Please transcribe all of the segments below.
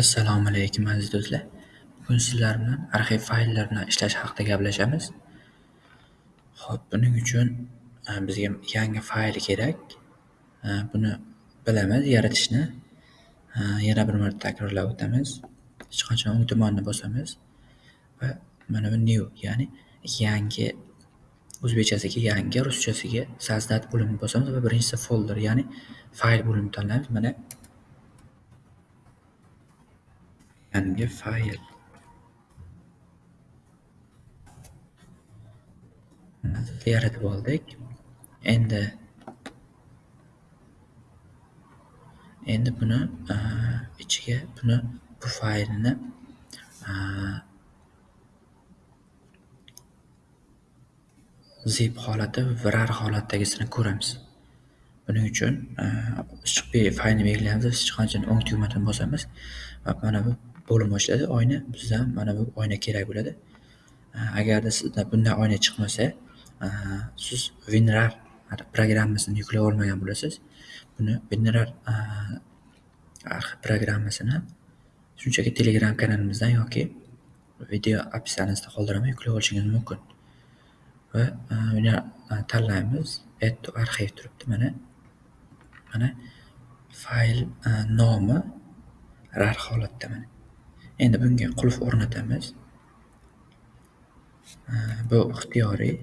Assalomu alaykum aziz do'stlar. Bugun sizlar bilan arxiv fayllar bilan ishlash haqida gaplashamiz. Xo'p, buning uchun e, bizga yangi fayl kerak. E, buni bilamiz yaratishni. E, yana bir marta takrorlab o'tamiz. Hech qachon o'ng tomonni bosamiz va mana bu new ya'ni yangi o'zbekchasiga yangi, ruschasiga sazdat bo'limini bosamiz va birinchisi folder ya'ni fayl bo'limini tanlaymiz. Mana yangi fayl. yaratib oldik. Endi endi buni äh, ichiga buni bu faylni äh, zip holati rar holatdagisini ko'ramiz. Buning uchun äh, faylni belgilaymiz hech qanchani o'ng tugmadan bosamiz va mana bu bo'lim ochiladi oyna. Bizda ham mana bu oyna kerak bo'ladi. Agarda sizda bunday oyna chiqmasa, siz WinRAR programmasini yuklab olmagan bo'lasiz. Buni WinRAR programmasini shunchaki Telegram kanalimizdan yoki video описаниесida qoldiraman yuklab olishingiz mumkin. Va buni tanlaymiz. Add to arxiv turibdi mana. Mana fayl nomi rar holatda mana. Endi bunga qulf o'rnatamiz. Bu ixtiyoriy.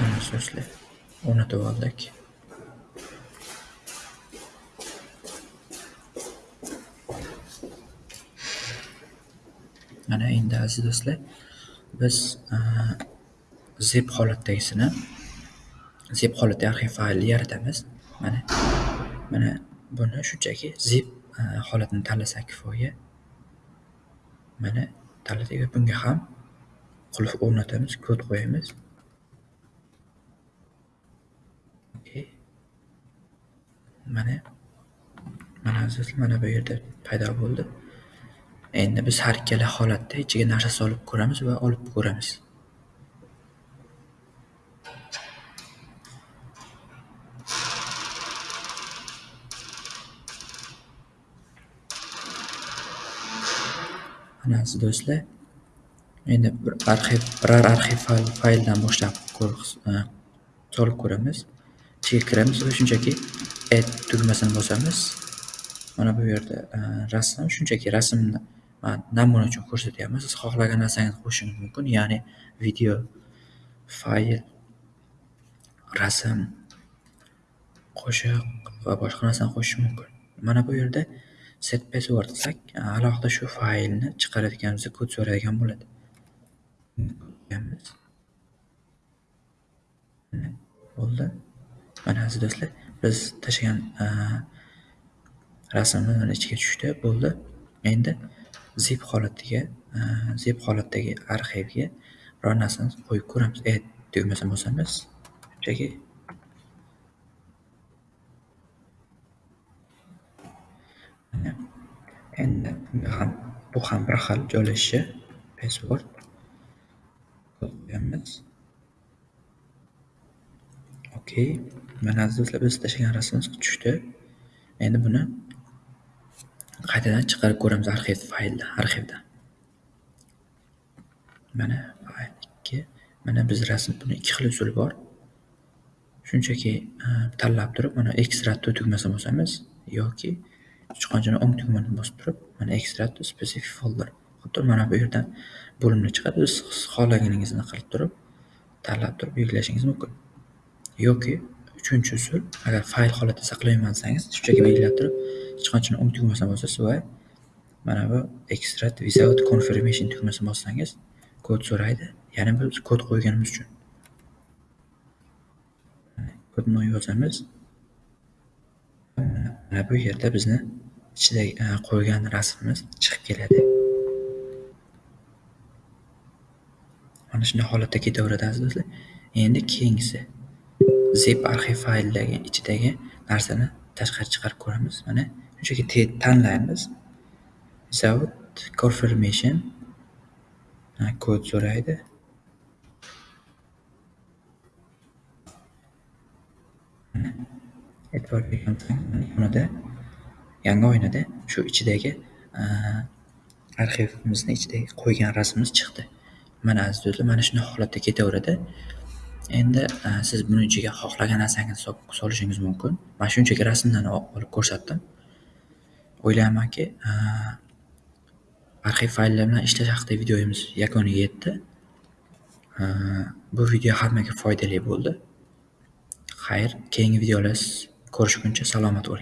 Mana so'zlar o'rnatib oldik. Mana endi aziz do'stlar, biz e, zip holatdagisini zip holatdagi arxiv faylni yaratamiz. Mana mana buni shunchaki zip e, holatini tanlasak kifoya. Mana tanladik va bunga ham qulf o'rnatamiz, kod qo'yamiz. Mana mana aziz do'stlar, mana bu yerda paydo bo'ldi. Endi biz har ikkala holatda ichiga narsa solib ko'ramiz va olib ko'ramiz. Mana aziz do'stlar, endi bir arxiv biror arxiv fayldan boshlab e, solib ko'ramiz. Ichiga kiramiz va shunchaki add tugmasini bosamiz. Mana bu yerda e, rasm, shunchaki rasmni namuna uchun ko'rsatyapmiz. Siz xohlagan narsangizni qo'shishingiz mumkin, ya'ni video, fayl, rasm, qo'shiq va boshqa narsani qo'shish mumkin. Mana bu yerda set password desak, alohida shu faylni chiqarayotganimizda kod so'raydigan bo'ladi. Bo'ldi. Mana aziz do'stlar, biz tashlagan e, rasmimiz mana ichiga tushdi, bo'ldi. Endi zip holatiga e, zip holatdagi arxivga biror narsani qo'yib ko'ramiz. E, Add tugmasini bosamiz. Shunchaki endi ham bu ham bir xil joylashishi password qo'yamiz. Okey. Mana aziz do'stlar, biz tashlagan rasmimiz tushdi. Endi buni qaytadan chiqarib ko'ramiz arxiv fayldan, arxivdan. Mana fayl 2. Mana biz rasm buni ikki xil usuli bor. Shunchaki e, tanlab turib, mana ekstratni tugmasini bosamiz yoki sichqonchani o'ng tugmasini bosib turib, mana ekstrat to specific folder. Xuddi mana bu yerdan bo'limni chiqadi. Siz xohlaganingizni qilib turib, tanlab turib yuklashingiz mumkin. Yoki uchinchi usul, agar fayl holatida saqlayman desangiz, shunchaki belgilab turib, sichqonchani o'ng tugmasini bosasiz va mana bu extract without confirmation tugmasini bossangiz kod so'raydi. Ya'ni biz kod qo'yganimiz uchun. Kodni yozamiz. Mana bu yerda bizni ichida e, qo'ygan rasmimiz chiqib keladi. Mana shunday holatda ketaveradi aziz do'stlar. Endi keyingisi zip arxiv faylidagi ichidagi narsani tashqari chiqarib ko'ramiz. Mana shunchaki tanlaymiz. Without confirmation Ha, kod so'raydi. Mana yonida yangi oynada shu ichidagi arxivimizni ichidagi qo'ygan rasmimiz chiqdi. Mana aziz do'stlar, mana shunday holatda ketaveradi. Endi siz buni ichiga xohlagan narsangizni solishingiz mumkin. Mana shunchaki rasmdan olib ko'rsatdim. O'ylaymanki, e, arxiv fayllar bilan ishlash haqidagi videomiz yakuniga yetdi. E, bu video hammaga foydali bo'ldi. Xayr, keyingi videolar ko'rishguncha salomat bo'ling.